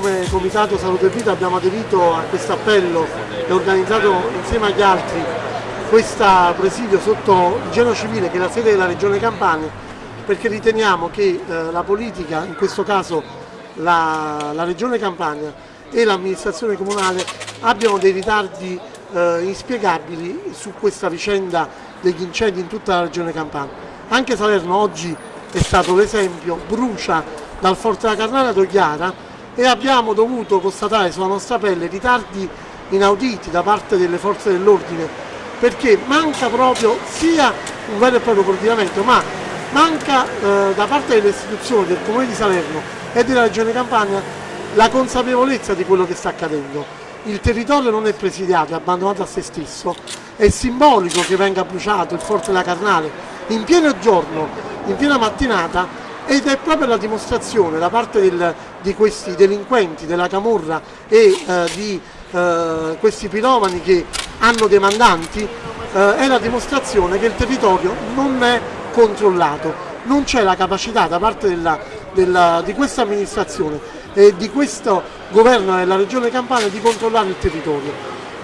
come Comitato Salute e Vita abbiamo aderito a questo appello e organizzato insieme agli altri questo presidio sotto il Geno Civile che è la sede della Regione Campania perché riteniamo che eh, la politica, in questo caso la, la Regione Campania e l'amministrazione comunale abbiano dei ritardi eh, inspiegabili su questa vicenda degli incendi in tutta la Regione Campania. Anche Salerno oggi è stato l'esempio, brucia dal Forte della Carnara ad Ogliara e abbiamo dovuto constatare sulla nostra pelle ritardi inauditi da parte delle forze dell'ordine perché manca proprio sia un vero e proprio coordinamento ma manca eh, da parte delle istituzioni del Comune di Salerno e della Regione Campania la consapevolezza di quello che sta accadendo. Il territorio non è presidiato, è abbandonato a se stesso, è simbolico che venga bruciato il Forte della Carnale in pieno giorno, in piena mattinata ed è proprio la dimostrazione da parte del, di questi delinquenti della Camorra e eh, di eh, questi piromani che hanno dei mandanti, eh, è la dimostrazione che il territorio non è controllato, non c'è la capacità da parte della, della, di questa amministrazione e di questo governo della regione Campania di controllare il territorio.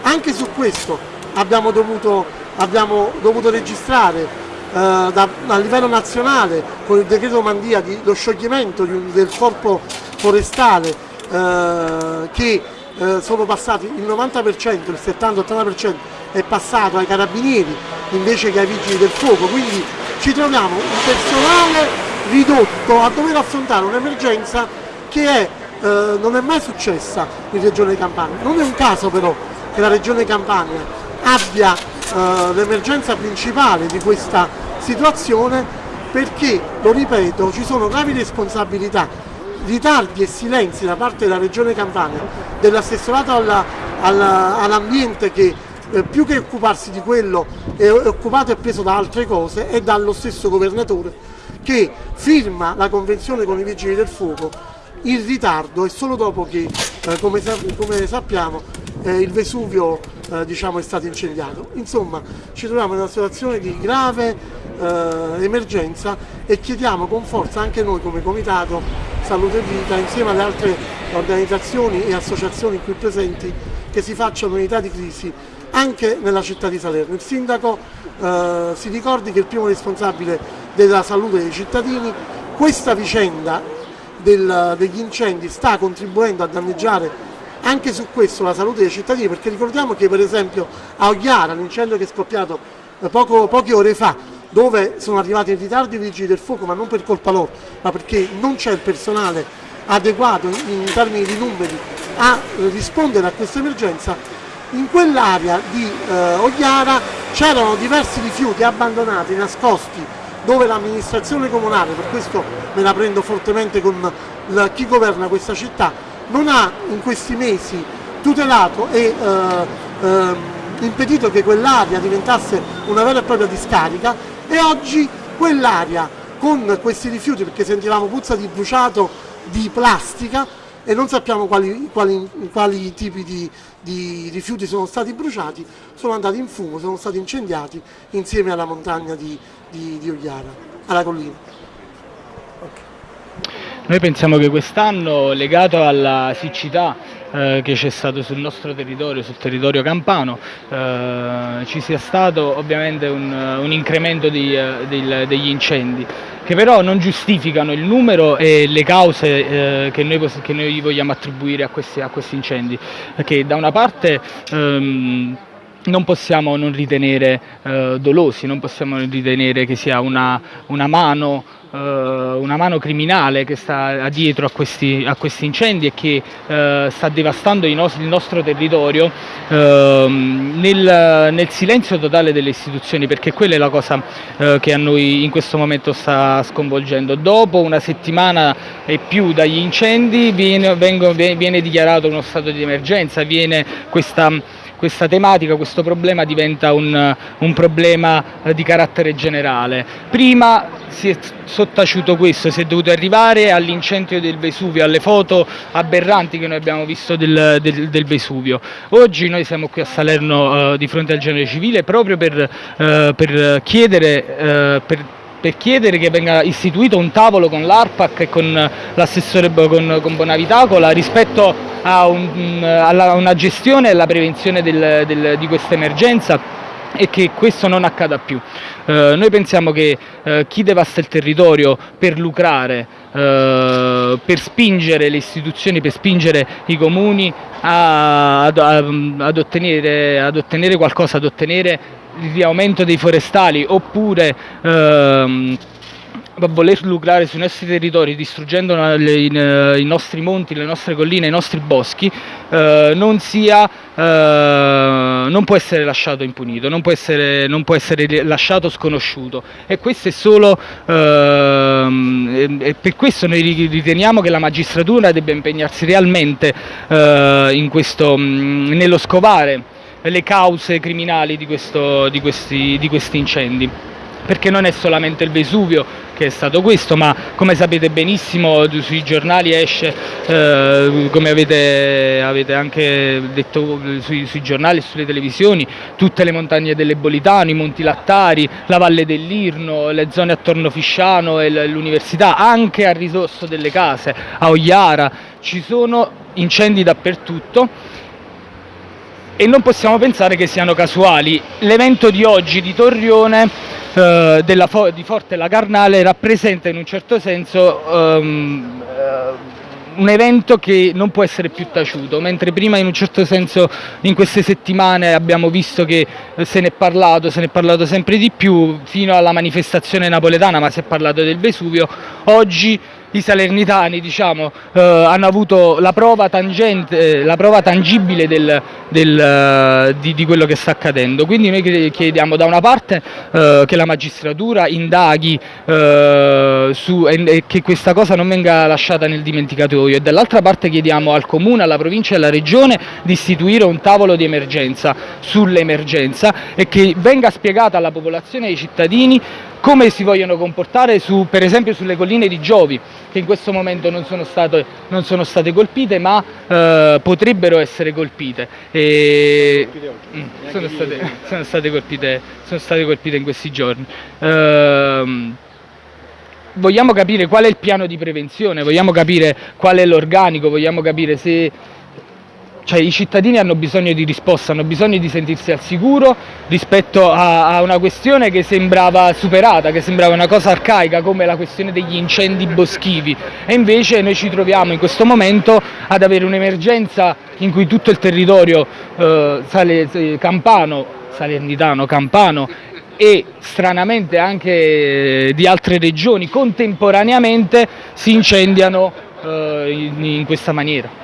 Anche su questo abbiamo dovuto, abbiamo dovuto registrare da, a livello nazionale con il decreto Mandia di, lo scioglimento di del corpo forestale eh, che eh, sono passati il 90%, il 70-80% è passato ai carabinieri invece che ai vigili del fuoco, quindi ci troviamo un personale ridotto a dover affrontare un'emergenza che è, eh, non è mai successa in Regione Campania. Non è un caso però che la Regione Campania abbia eh, l'emergenza principale di questa situazione perché, lo ripeto, ci sono gravi responsabilità, ritardi e silenzi da parte della Regione Campania, dell'assessorato all'ambiente all che eh, più che occuparsi di quello è occupato e preso da altre cose e dallo stesso governatore che firma la convenzione con i vigili del fuoco. In ritardo e solo dopo che, eh, come, come sappiamo, eh, il Vesuvio eh, diciamo, è stato incendiato. Insomma, ci troviamo in una situazione di grave eh, emergenza e chiediamo con forza anche noi come Comitato Salute e Vita, insieme alle altre organizzazioni e associazioni qui presenti, che si facciano unità di crisi anche nella città di Salerno. Il sindaco eh, si ricordi che è il primo responsabile della salute dei cittadini, questa vicenda del, degli incendi sta contribuendo a danneggiare anche su questo la salute dei cittadini perché ricordiamo che per esempio a Ogliara l'incendio che è scoppiato eh, poco, poche ore fa dove sono arrivati in ritardo i vigili del fuoco ma non per colpa loro ma perché non c'è il personale adeguato in, in termini di numeri a eh, rispondere a questa emergenza in quell'area di eh, Ogliara c'erano diversi rifiuti abbandonati, nascosti dove l'amministrazione comunale, per questo me la prendo fortemente con la, chi governa questa città, non ha in questi mesi tutelato e eh, eh, impedito che quell'area diventasse una vera e propria discarica e oggi quell'area con questi rifiuti, perché sentivamo puzza di bruciato di plastica e non sappiamo quali, quali, quali tipi di, di, rifiuti sono stati bruciati, sono andati in fumo, sono stati incendiati insieme alla montagna di, di, di Ogliara, alla collina. Noi pensiamo che quest'anno, legato alla siccità eh, che c'è stato sul nostro territorio, sul territorio campano, eh, ci sia stato ovviamente un, un incremento di, eh, del, degli incendi, che però non giustificano il numero e le cause eh, che noi, che, noi, vogliamo attribuire a questi, a questi incendi, perché da una parte ehm, non possiamo non ritenere eh, dolosi, non possiamo ritenere che sia una, una mano eh, una mano criminale che sta dietro a questi, a questi incendi e che eh, sta devastando il nostro, il nostro territorio eh, nel, nel, silenzio totale delle istituzioni perché quella è la cosa eh, che a noi in questo momento sta sconvolgendo. Dopo una settimana e più dagli incendi viene, vengo, viene dichiarato uno stato di emergenza, viene questa questa tematica, questo problema diventa un, un problema eh, di carattere generale. Prima si è sottaciuto questo, si è dovuto arrivare all'incendio del Vesuvio, alle foto aberranti che noi abbiamo visto del, del, del Vesuvio. Oggi noi siamo qui a Salerno eh, di fronte al genere civile proprio per, eh, per chiedere, eh, per per chiedere che venga istituito un tavolo con l'ARPAC e con l'assessore con, con Bonavitacola rispetto a, un, a una gestione e alla prevenzione del, del, di questa emergenza e che questo non accada più. Eh, noi pensiamo che eh, chi devasta il territorio per lucrare, eh, per spingere le istituzioni, per spingere i comuni a, ad, ad, ottenere, ad, ottenere, qualcosa, ad ottenere il riaumento dei forestali oppure ehm, voler lucrare sui nostri territori distruggendo i nostri monti, le nostre colline, i nostri boschi eh, non, sia, eh, non può essere lasciato impunito, non può essere, non può essere lasciato sconosciuto. E questo è solo eh, e per questo noi riteniamo che la magistratura debba impegnarsi realmente eh, in questo, nello scovare le cause criminali di, questo, di, questi, di questi incendi. Perché non è solamente il Vesuvio che è stato questo, ma come sapete benissimo sui giornali esce, eh, come avete, avete, anche detto sui, sui, giornali e sulle televisioni, tutte le montagne dell'Ebolitano, i Monti Lattari, la Valle dell'Irno, le zone attorno Fisciano e l'università, anche a risorso delle case, a Ogliara, ci sono incendi dappertutto e non possiamo pensare che siano casuali. L'evento di oggi di Torrione eh, della, di Forte la Carnale rappresenta in un certo senso um, un evento che non può essere più taciuto, mentre prima in un certo senso in queste settimane abbiamo visto che eh, se ne è parlato, se ne è parlato sempre di più, fino alla manifestazione napoletana, ma si è parlato del Vesuvio, oggi i salernitani diciamo, eh, hanno avuto la prova, tangente, eh, la prova tangibile del, del, eh, di, di, quello che sta accadendo. Quindi noi chiediamo da una parte eh, che la magistratura indaghi eh, su, e, e, che questa cosa non venga lasciata nel dimenticatoio e dall'altra parte chiediamo al Comune, alla provincia e alla Regione di istituire un tavolo di emergenza sull'emergenza e che venga spiegata alla popolazione e ai cittadini come si vogliono comportare su, per esempio sulle colline di Giovi che in questo momento non sono state, non sono state colpite ma eh, potrebbero essere colpite. E, mm, sono, state, sono, state colpite, sono, state, colpite, in questi giorni. Eh, vogliamo capire qual è il piano di prevenzione, vogliamo capire qual è l'organico, vogliamo capire se cioè i cittadini hanno bisogno di risposta, hanno bisogno di sentirsi al sicuro rispetto a, a, una questione che sembrava superata, che sembrava una cosa arcaica come la questione degli incendi boschivi e invece noi ci troviamo in questo momento ad avere un'emergenza in cui tutto il territorio eh, sale, eh, campano, salernitano, campano e stranamente anche di altre regioni contemporaneamente si incendiano eh, in, in questa maniera.